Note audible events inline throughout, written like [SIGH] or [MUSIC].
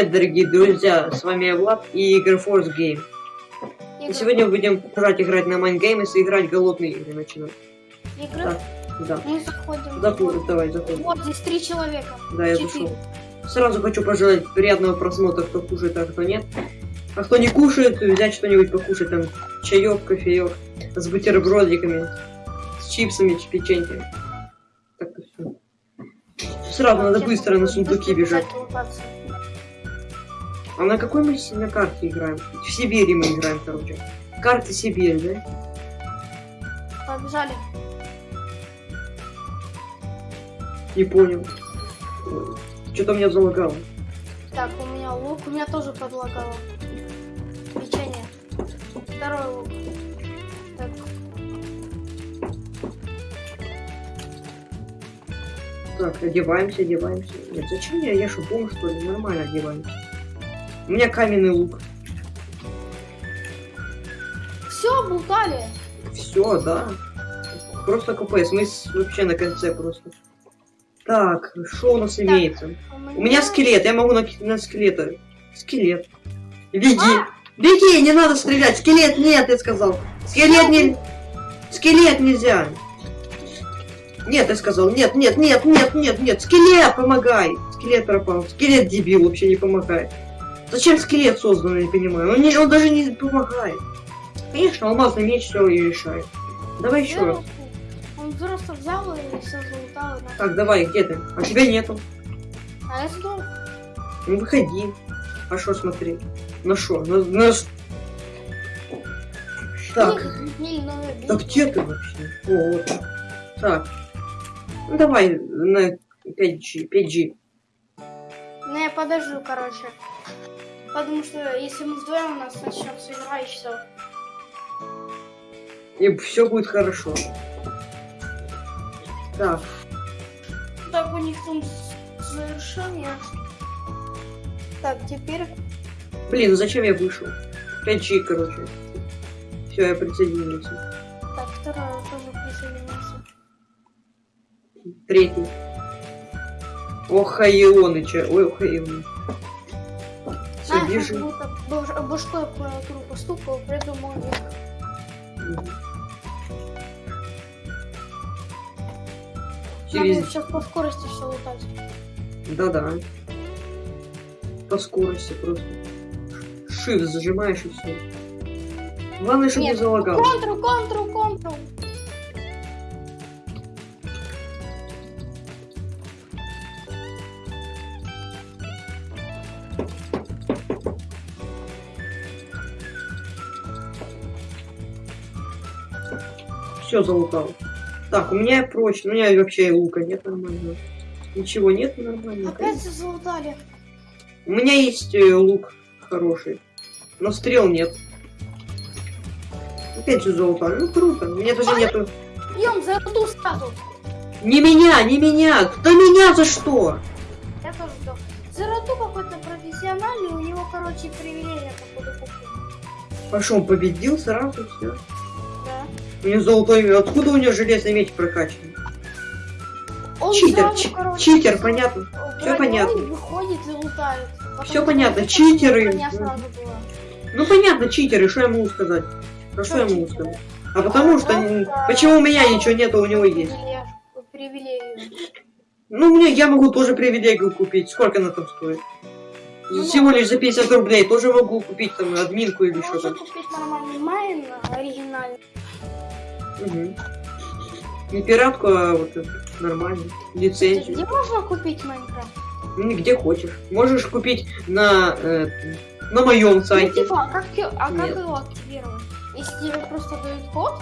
Привет, дорогие друзья, с вами я Влад и Force Game. И сегодня мы будем продолжать играть на Mindgames и играть голодные игры начинать. Игры. Так, да. Мы заходим. Заходим, давай, заходим. Вот здесь три человека. Да, я Четыре. зашел. Сразу хочу пожелать приятного просмотра, кто кушает, а кто нет. А кто не кушает, взять что-нибудь покушать, там, чаек, кофеек, с бутербродиками, с чипсами, с печеньками. Так-то все. Сразу надо быстро на сундуки бежать. А на какой мы на карте играем? В Сибири мы играем, короче. Карта Сибирь, да? Побежали. Не понял. Что-то меня залагало. Так, у меня лук, у меня тоже подлагало. Печенье. Второй лук. Так, Так, одеваемся, одеваемся. Нет, зачем я? Я что, бомж, что ли? Нормально одеваемся. У меня каменный лук. все, бултали. Все, да. Просто КПС. Мы вообще на конце просто. Так, что у нас имеется? У меня скелет, я могу на, на скелета. Скелет. Беги! А! Беги, не надо стрелять! Скелет нет, я сказал! Скелет не... Скелет нельзя! Нет, я сказал, нет, нет, нет, нет, нет, нет, скелет, помогай! Скелет пропал. Скелет дебил, вообще не помогает. Зачем скелет создан, я не понимаю. Он, не, он даже не помогает. Конечно, алмазный меч все и решает. Давай еще раз. Он просто взял и все залутал. Так, давай, где ты? А тебя нету. А я сдох. Ну выходи. А что смотри? На что? На, на... Так, Не, ну, да где ты вообще? О, вот. Так. Ну давай на 5G. 5G. Ну я подожду, короче. Потому что если мы вдвоем, у нас начнется игра и все. И все будет хорошо. Так, Так, у них там завершение. Так, теперь... блин, ну зачем я вышел? 5G, короче. Все, я присоединился. Так, второй тоже присоединился. Третий. Ох, Ионыча. Ой, Знаешь, вижу. будто баш- башкой клавиатуру постукал, придумал ник. Мгм. Надо Через... сейчас по скорости все лутать. Да-да. По скорости просто. Shift зажимаешь и все. Главное, чтобы не Нет. залагало. Контру, контру, контру. Все залутал. Так, у меня прочно. У меня вообще лука нет нормально. Ничего нет нормально. Опять все залутали. У меня есть э, лук хороший. Но стрел нет. Опять же золото. Ну круто. У меня даже нету. Бьем за рту сразу. Не меня, не меня! Да меня за что? Я тоже сдох. За рту какой-то профессиональный, у него, короче, привилегия купил. Пошел, победил сразу, все. Да. У него золотой меч. Откуда у него железный меч прокачан? Он Читер, сразу, короче, читер, понятно. Всё понятно. выходит и лутает. Что понятно, читеры. Ну понятно, читеры, что я могу сказать? А что я могу сказать? А потому что... м, Просто- Почему у меня ничего нету, а у него есть? Привилег- Привилегию. Ну, мне я могу тоже привилегию купить. Сколько она там стоит? Ну, Всего лишь за 50 рублей. Тоже могу купить там админку или Можно что-то. купить нормальный майн, оригинальный. Угу. Не пиратку, а вот нормально. Где Лицензию. можно купить Майнкрафт? Ну, где хочешь. Можешь купить на, э, на моем Ну, сайте. типа, а как, а как Нет. его активировать? Если тебе просто дают код,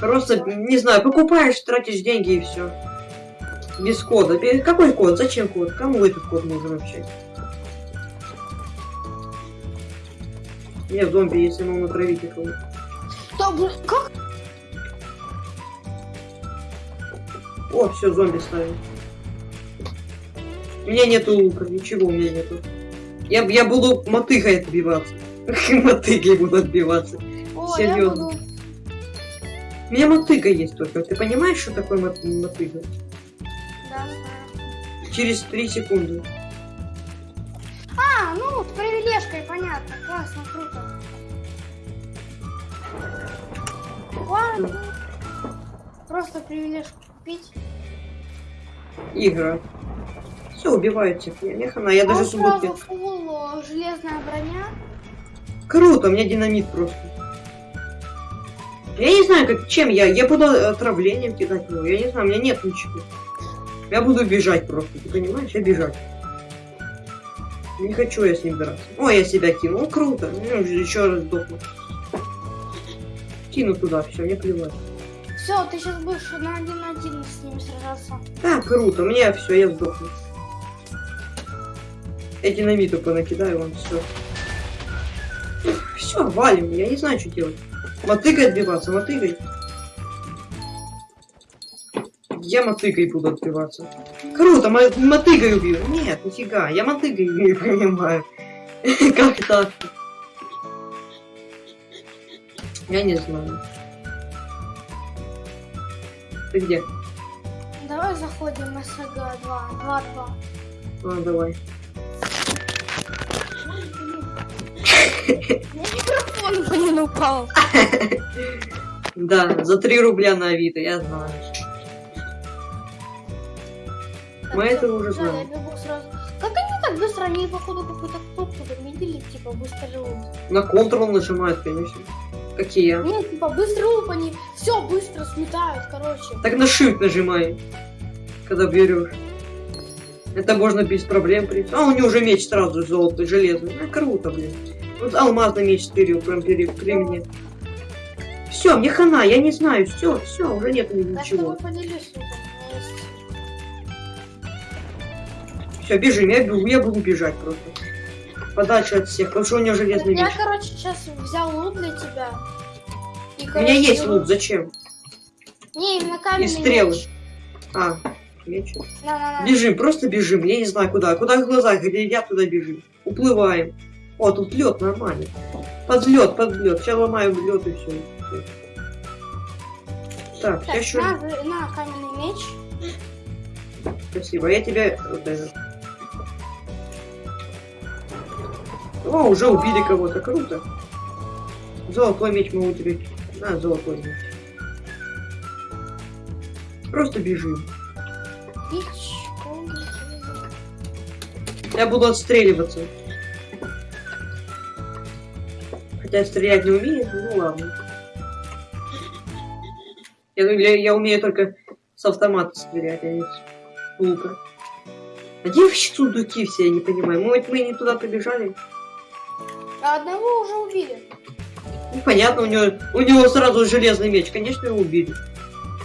Просто, не знаю, покупаешь, тратишь деньги и все. Без кода. Бе- Какой код? Зачем код? Кому этот код нужен вообще? Не, зомби, если могу натравить их. то, блин, как? О, все, зомби ставим. У меня нету лука, ничего у меня нету. Я, я буду мотыгой отбиваться. [LAUGHS] Мотыгой буду отбиваться. О, Серьезно. буду... У меня мотыга есть только. Ты понимаешь, что такое мот- мотыга? Да, знаю. Через 3 секунды. А, Ну, с привилежкой, понятно. Классно, круто. Ладно. Просто привилежку купить. Игра. Все, убивают всех. Я не хана, я даже а сразу фулл э, железная броня. Круто, у меня динамит просто. Я не знаю, как, чем я. Я буду отравлением кидать его. Я не знаю, у меня нет ничего. Я буду бежать просто, ты понимаешь? Я бежать. Не хочу я с ним драться. О, я себя кинул. Круто. Ну, еще раз сдохну. Кину туда, все, мне плевать. Все, ты сейчас будешь на один на один с ним сражаться. Да, круто, мне все, я сдохну. Я динамиту понакидаю, вам все. Все, валим, я не знаю, что делать. Мотыгой отбиваться, мотыгой. Я мотыгой буду отбиваться. Круто, мо мотыгой убью. Нет, нифига, я мотыгой не понимаю. [LAUGHS] Как так? Я не знаю. Ты где? Давай заходим на СГ 2. 2 2. А, давай. Микрофон, блин, упал. Да, за 3 рубля на Авито, я знаю. Мы это уже знаем. Как они так быстро? Они, походу, какую-то кнопку замедлили, типа, быстрый луп. На Ctrl нажимают, конечно. Какие? Нет, типа, быстрый луп, они все быстро сметают, короче. Так на Shift нажимай, когда берешь. Это можно без проблем прийти. А, у него уже меч сразу золотый, железный. Ну, круто, блин. Вот алмазный меч стырил прям при, при мне. Все, мне хана, я не знаю, все, все, уже нет ничего. Все, бежим, я, бегу, я буду бежать просто. Подальше от всех, потому что у него железный Я, меч. короче, сейчас взял лут для тебя. И, У меня короче, есть лук, зачем? Не, именно каменный И стрелы. меч. А, меч. На-на-на. Бежим, просто бежим. Я не знаю куда. Куда глаза глядят, туда бежим. Уплываем. О, тут лед нормально. Подлет, подлет. Сейчас ломаем лед и все. Так, я Так, еще. на, на каменный меч. Спасибо. Я тебя. Вот это. О, уже убили кого-то. Круто. Золотой меч могу тебе. На, золотой меч. Просто бежим. Я буду отстреливаться. Хотя стрелять не умею, ну ладно. Я, я, я умею только с автомата стрелять, а не с лука. А где вообще сундуки все, я не понимаю. Может, мы не туда побежали? А одного уже убили. Ну, понятно, у него, у него сразу железный меч. Конечно, его убили.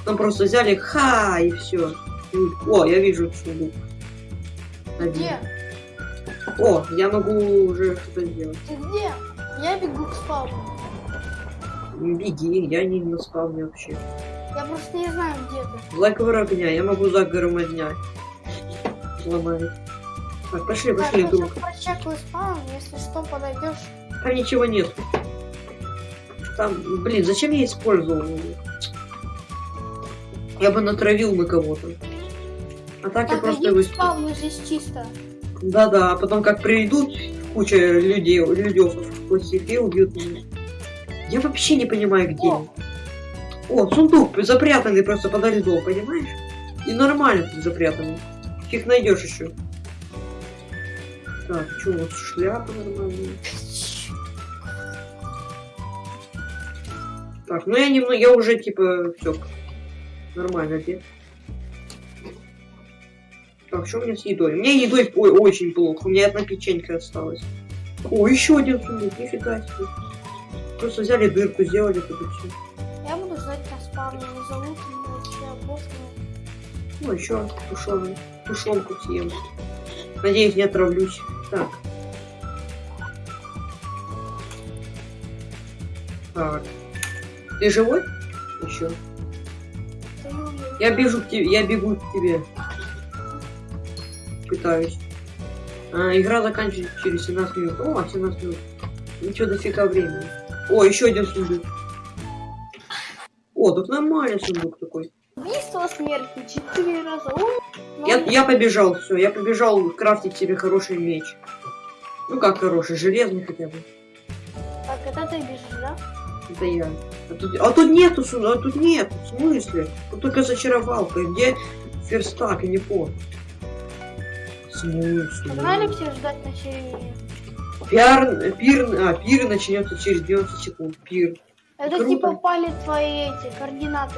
Там просто взяли, ха, и все. О, я вижу сундук. Где? О, я могу уже что-то сделать. Ты где? Я бегу к спавну. Беги, я не на спавне вообще. Я просто не знаю, где ты. Заговор огня, я могу заговором огня. Ломать. Так, пошли, пошли, я друг. сейчас прочекаю спаун, если что, подойдешь. Там ничего нет. Там, блин, зачем я использовал? Я бы натравил на кого-то. А так я Так, просто иди его... спавну, здесь чисто. Да-да, а потом как придут куча людей, людей плохих и убьют меня. Я вообще не понимаю, где. О. О, сундук запрятанный просто подо льдом, понимаешь? И нормально тут запрятанный. Фиг найдешь еще. Так, что нас шляпа нормальная? Так, ну я немного, я уже типа все нормально одет. Так, что у меня с едой? У меня едой ой, очень плохо. У меня одна печенька осталась. О, еще один сундук, нифига себе. Просто взяли дырку, сделали тут и все. Я буду ждать на спавне, не зовут меня. Ну, еще тушеную. Тушенку съем. Надеюсь, не отравлюсь. Так. Так. Ты живой? Еще. Я бежу к тебе, я бегу к тебе. Пытаюсь. А, игра заканчивается через 17 минут. О, 17 минут. Ничего дофига времени. О, еще один сундук. О, тут нормальный сундук такой. Убийство смерти четыре раза. Ой, ну, Я, я побежал, все, я побежал крафтить себе хороший меч. Ну как хороший, железный хотя бы. Так, это ты бежишь, да? Это я. А тут, а тут нету, су- а тут нет. В смысле? Тут только зачаровалка. Где верстак, я не. В смысле? Погнали все ждать на серии. Пиар, пир, а, пир начнется через 90 секунд. Пир. Это Круто. типа пали твои эти координаты.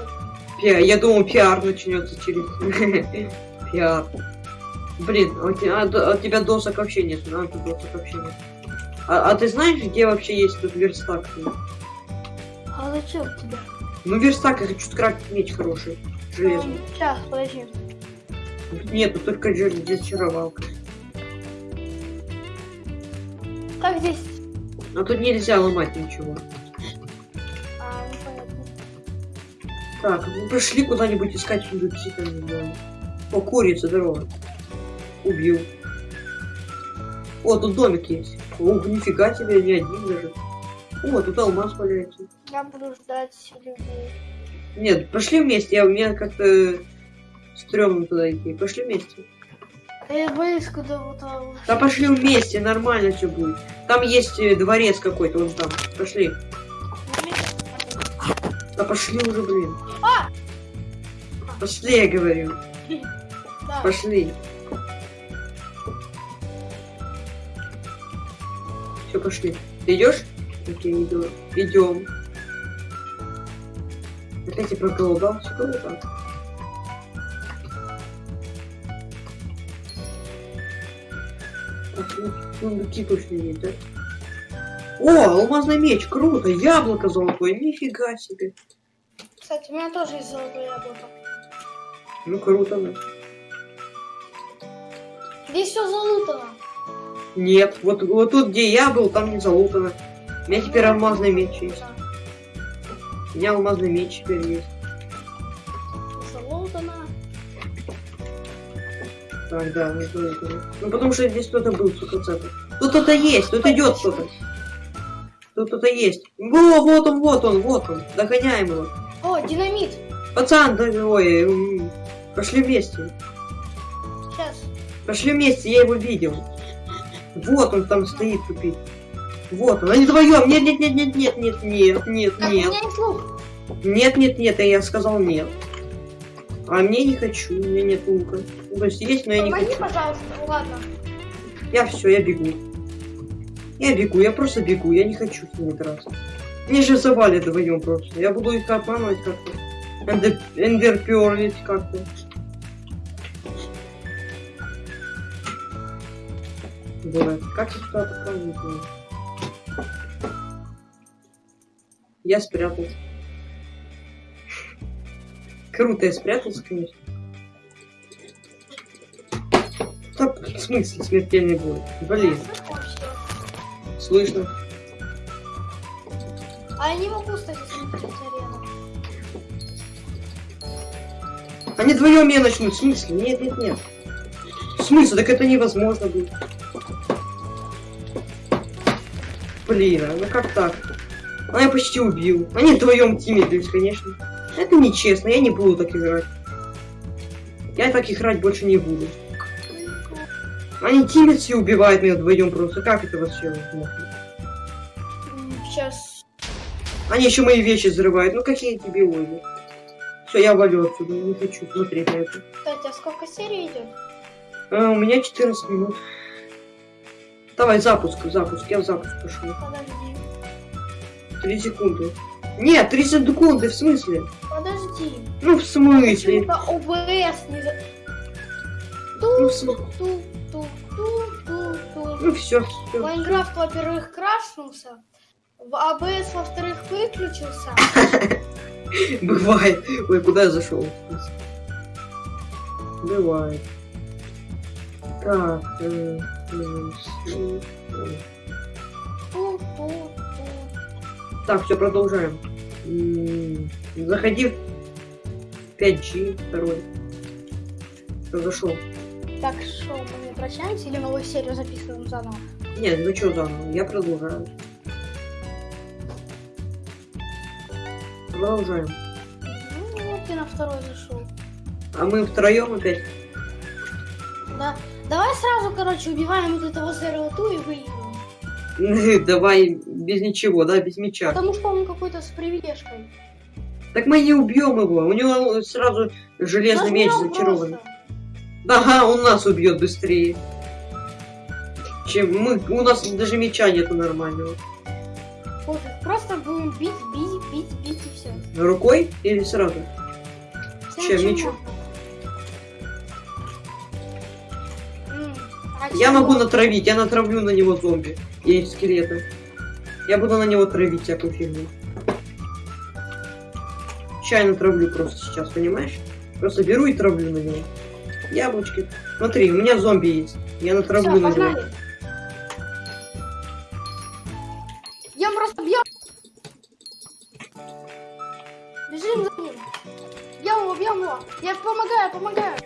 Пиар. Я думал, пиар начнется через... [LAUGHS] Пиар. Блин, а у тебя, а а тебя досок вообще нет. А, тут досок вообще нет. А, а ты знаешь, где вообще есть тут верстак? А зачем тебе? Ну, верстак, я хочу скрафтить меч хороший. Железный. Сейчас, подожди. Тут нету, только зачаровалка. Как здесь? А тут нельзя ломать ничего. Так, ну пошли куда-нибудь искать сундуки там, не знаю. О, курица, здорово. Убил. О, тут домик есть. О, нифига себе, не один даже. О, тут алмаз валяется. Я буду ждать людей. Нет, пошли вместе, я, мне как-то стрёмно туда идти. Пошли вместе. А Я боюсь, куда вот а, вот- Да пошли вместе, нормально все будет. Там есть э, дворец какой-то, вон там. Пошли. Да пошли уже, блин. А! Пошли, я говорю. Да. Пошли. Все, пошли. Ты идешь? Окей, иду. Идем. Опять я проголодался. Круто. Так, ну, сундуки точно есть, да? О, алмазный меч, круто, яблоко золотое, нифига себе. Кстати, у меня тоже есть золотое яблоко. Ну, круто, ну. Здесь все залутано. Нет, вот, вот тут, где я был, там не залутано. У меня теперь алмазный меч есть. Да. У меня алмазный меч теперь есть. Залутано. Так, да, залутано. Ну, потому что здесь кто-то был, сука, цепа. Тут кто-то есть, тут идет кто-то. Тут кто-то есть. Во, вот он, вот он, вот он. Догоняем его. О, динамит. Пацан, да, ой, пошли вместе. Сейчас. Пошли вместе, я его видел. Вот он там стоит тупит. Вот он, они вдвоем. Нет, нет, нет, нет, нет, нет, нет, нет, у нет. Нет, нет, нет, я сказал нет. А мне не хочу, у меня нет лука. То есть но я не Помоги, хочу. пожалуйста. Ну, ладно. Я все, я бегу. Я бегу, я просто бегу, я не хочу с ними драться. Мне же завалят вдвоем просто. Я буду их обманывать как-то. Эндер, эндерперлить как-то. Бывает. Как я туда знаю. Я спрятался. Круто, я спрятался, конечно. Да, в смысле смертельный бой? Блин, Слышно. А я не могу, смотреть арену. Они вдвоем меня начнут. В смысле? Нет, нет, нет. В смысле? Так это невозможно будет. Блин, а ну как так? А я почти убил. Они вдвоем тимились, конечно. Это нечестно, я не буду так играть. Я так играть больше не буду. Они тимятся и убивают меня вдвоем просто. Как это вообще возможно? Сейчас. Они еще мои вещи взрывают. Ну какие дебилоиды. Все, я валю отсюда. Не хочу смотреть на это. Кстати, а сколько серий идет? А, у меня 14 минут. Давай, запуск, запуск. Я в запуск пошел. Подожди. 3 секунды. Нет, 30 секунды, в смысле? Подожди. Ну, в смысле? Почему-то ОБС не за... Ну, Ту, в смысле? Ну, все, все. Майнкрафт, во-первых, крашнулся. В АБС, во-вторых, выключился. [LAUGHS] Бывает. Ой, куда я зашел? Бывает. Так. э. Так, все, продолжаем. Заходи в 5G второй. Зашел. Так, что, мы прощаемся или новую серию записываем заново? Нет, ну что заново? Я продолжаю. Продолжаем. Ну, вот ты на второй зашел. А мы втроем опять. Да. Давай сразу, короче, убиваем вот этого серого ту и выигрываем. [LAUGHS] Давай без ничего, да, без меча. Потому что он какой-то с привилежкой. Так мы не убьем его. У него сразу железный меч зачарован. просто. Ага, он нас убьет быстрее. Чем мы. У нас даже меча нету нормального. Пофиг, просто будем бить, бить, бить, бить и все. Рукой или сразу? Чем, мечом? Я могу натравить, я натравлю на него зомби и скелеты. Я буду на него травить всякую фигню. Чай натравлю просто сейчас, понимаешь? Просто беру и травлю на него. Яблочки. Смотри, у меня зомби есть. Я на него. погнали. Я просто бьем. Бежим за ним. Бьем его, бьем его. Я помогаю, помогаю.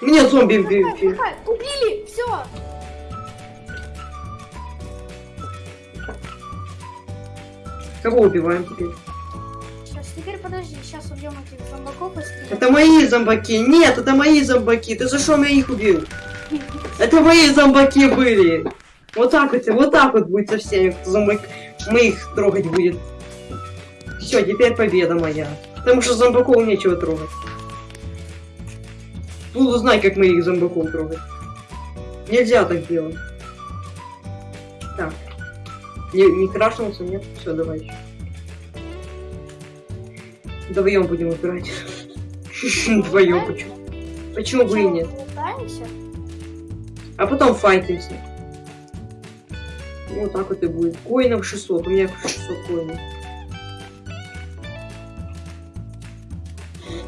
Мне зомби махай. Убили, все. Кого убиваем теперь? Подожди, сейчас убьем этих зомбаков и скелетов. Это мои зомбаки. Нет, это мои зомбаки. Ты за что меня их убил? [LAUGHS] Это мои зомбаки были. Вот так вот, вот так вот будет со всеми, кто зомбак... Мы их трогать будет. Все, теперь победа моя. Потому что зомбаков нечего трогать. Буду знать, как мы их зомбаков трогать. Нельзя так делать. Так. Не, не крашнулся, нет? Все, давай еще. Вдвоем будем играть. [LAUGHS] Вдвоем почему? Почему бы и нет? А потом файтимся. Ну, вот так вот и будет. Коинов 600. У меня 600 коинов.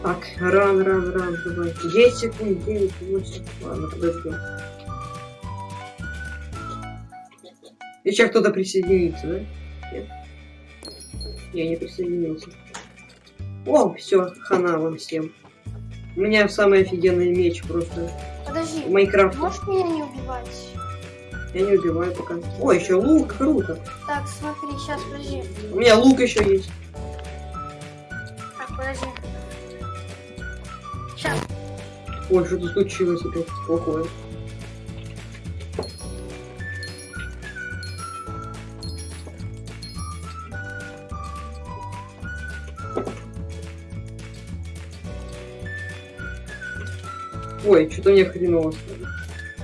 Так, ран, ран, ран, давай. 10 секунд, 9, 8. Ладно, подожди. Еще кто-то присоединится, да? Нет? Я не присоединился. О, все, хана вам всем. У меня самый офигенный меч просто. Подожди, В Майнкрафте. можешь меня не убивать? Я не убиваю пока. О, еще лук, круто. Так, смотри, сейчас, подожди. У меня лук еще есть. Так, подожди. Сейчас. Ой, что-то случилось опять плохое. Ой, что-то мне хреново.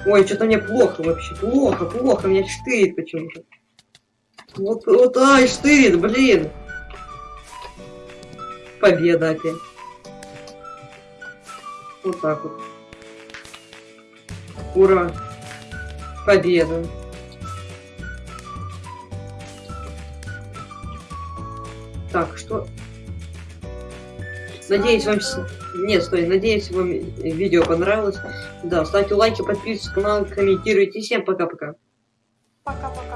Ой, что-то мне плохо вообще. Плохо, плохо, меня штырит почему-то. Вот, вот, ай, штырит, блин. Победа опять. Вот так вот. Ура! Победа! Так, что? Надеюсь, вам... Нет, стой, надеюсь, вам видео понравилось. Да, ставьте лайки, подписывайтесь на канал, комментируйте. Всем пока-пока. Пока-пока.